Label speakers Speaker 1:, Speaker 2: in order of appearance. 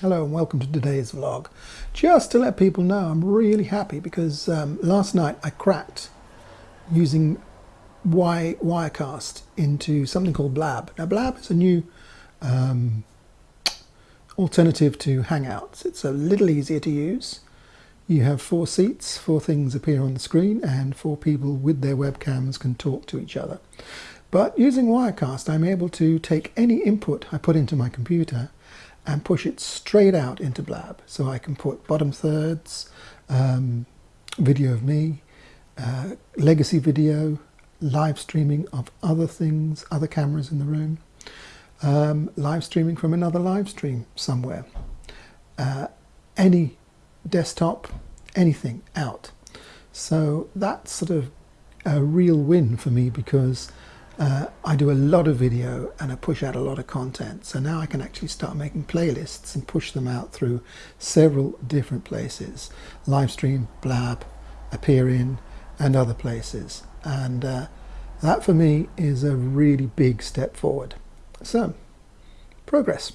Speaker 1: Hello and welcome to today's vlog. Just to let people know I'm really happy because um, last night I cracked using y Wirecast into something called Blab. Now Blab is a new um, alternative to Hangouts. It's a little easier to use. You have four seats, four things appear on the screen and four people with their webcams can talk to each other. But using Wirecast, I'm able to take any input I put into my computer and push it straight out into Blab. So I can put bottom thirds, um, video of me, uh, legacy video, live streaming of other things, other cameras in the room, um, live streaming from another live stream somewhere, uh, any desktop, anything out. So that's sort of a real win for me because uh, I do a lot of video and I push out a lot of content. So now I can actually start making playlists and push them out through several different places. Livestream, Blab, appear.in and other places. And uh, that for me is a really big step forward. So, progress.